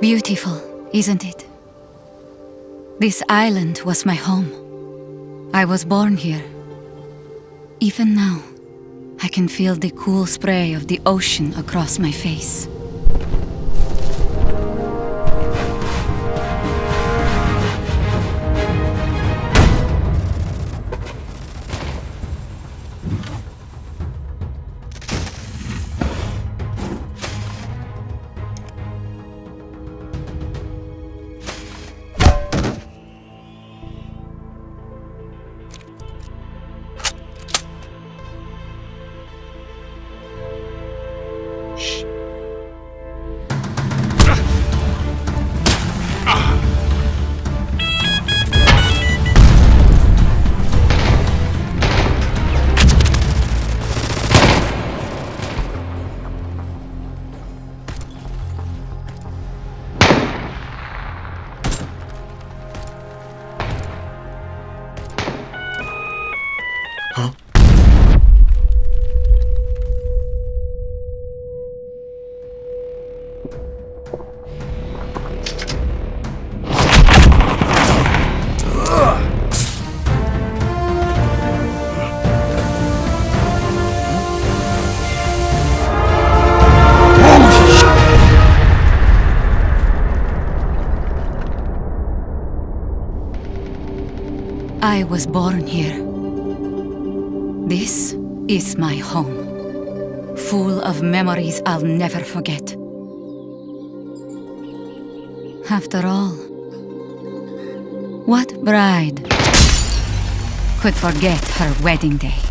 Beautiful, isn't it? This island was my home. I was born here. Even now, I can feel the cool spray of the ocean across my face. Huh? I was born here. This is my home, full of memories I'll never forget. After all, what bride could forget her wedding day?